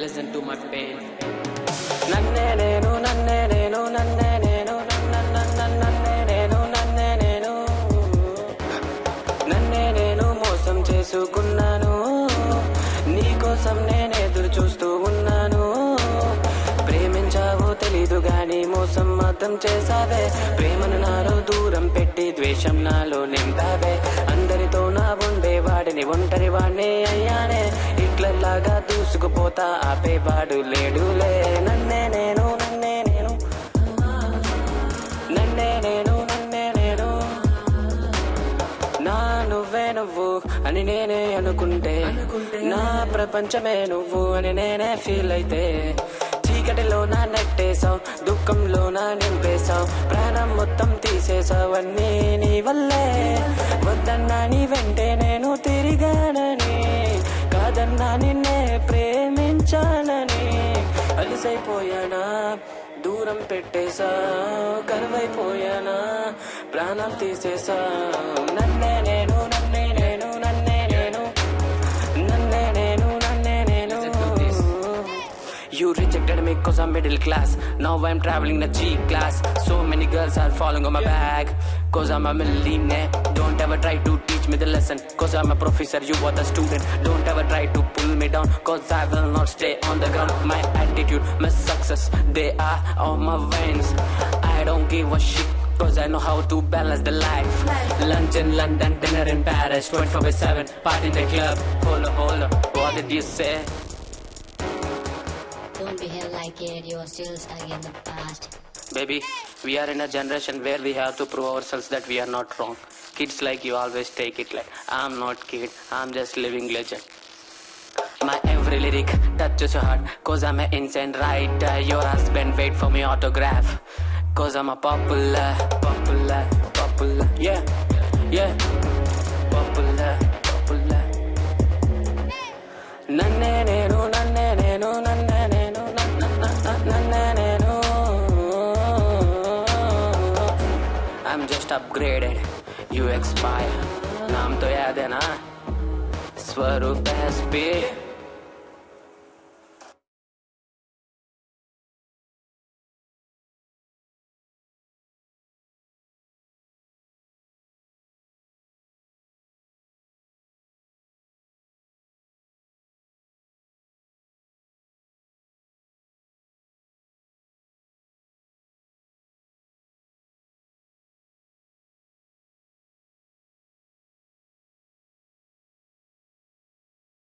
Listen to my pain నన్నే నేను నన్నే నేను నన్నే నేను నన్నే నేను నన్నే నేను నన్నే నేను మోసం చేసుకున్నాను నీకోసం నేను ఎదురు చూస్తూ ఉన్నాను ప్రేమించావో తెలీదు గాని మోసం మాత్రం చేసావే ప్రేమను నాలో దూరం పెట్టి ద్వేషం నాలో నింపావే అందరితో నా ఉండేవాడిని ఒంటరి వాడిని అయ్యానే ఇట్లలాగా దూసుకుపోతా ఆపేవాడు లేడులే. నన్నే నేను నన్నే నేను. నన్నే నేను నన్నే నేను. నా నువ్వే నువ్వు అని నేనే అనుకుంటే నా ప్రపంచమే నువ్వు అని నేనే ఫీల్ అయితే. చీకటిలో నా నెట్టేశావు దుఃఖంలో నా నింపేశావు ప్రాణం మొత్తం తీసేశావు అన్నీ నీ వల్లే. వద్దన్నా నీ వెంటే నేను తిరిగానని ప్రేమించాలని అలసైపోయానా? దూరం పెట్టేశా కరువైపోయానా? ప్రాణం తీసేసా నన్ను You rejected me cause I'm middle class. Now I'm traveling the G class. So many girls are falling on my back Cause I'm a millionaire. Don't ever try to teach me the lesson Cause I'm a professor, you are the student. Don't ever try to pull me down Cause I will not stay on the ground. My attitude, my success They are on my veins. I don't give a shit Cause I know how to balance the life. Lunch in London, dinner in Paris 24 by 7, party in the club. Hold up, hold up, what did you say? Don't behave like it, you're still stuck in the past. Baby, we are in a generation where we have to prove ourselves that we are not wrong. Kids like you always take it like I'm not kid, I'm just living legend. My every lyric touches your heart, cause I'm an insane writer. Your husband wait for me autograph, cause I'm a popular, popular, popular, yeah, yeah, I'm just upgraded, you expire. नाम तो याद है ना स्वरूप S